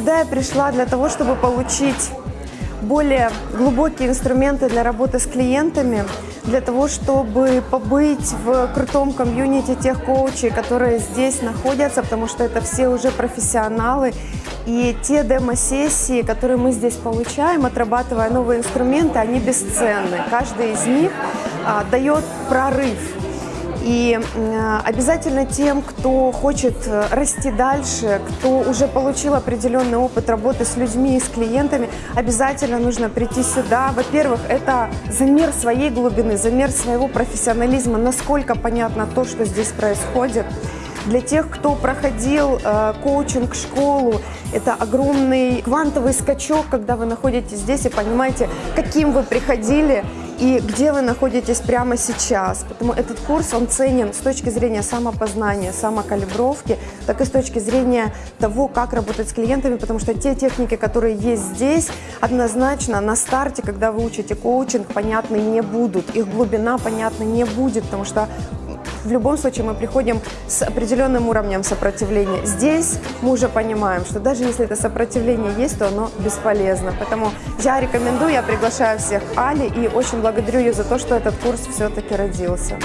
Сюда я пришла для того, чтобы получить более глубокие инструменты для работы с клиентами, для того, чтобы побыть в крутом комьюнити тех коучей, которые здесь находятся, потому что это все уже профессионалы. И те демо-сессии, которые мы здесь получаем, отрабатывая новые инструменты, они бесценны. Каждый из них а, дает прорыв и обязательно тем, кто хочет э, расти дальше, кто уже получил определенный опыт работы с людьми и с клиентами, обязательно нужно прийти сюда. Во-первых, это замер своей глубины, замер своего профессионализма, насколько понятно то, что здесь происходит. Для тех, кто проходил э, коучинг-школу, это огромный квантовый скачок, когда вы находитесь здесь и понимаете, каким вы приходили и где вы находитесь прямо сейчас. Поэтому этот курс, он ценен с точки зрения самопознания, самокалибровки, так и с точки зрения того, как работать с клиентами, потому что те техники, которые есть здесь, однозначно на старте, когда вы учите коучинг, понятны не будут. Их глубина понятна не будет, потому что в любом случае мы приходим с определенным уровнем сопротивления. Здесь мы уже понимаем, что даже если это сопротивление есть, то оно бесполезно. Поэтому я рекомендую, я приглашаю всех Али и очень благодарю ее за то, что этот курс все-таки родился.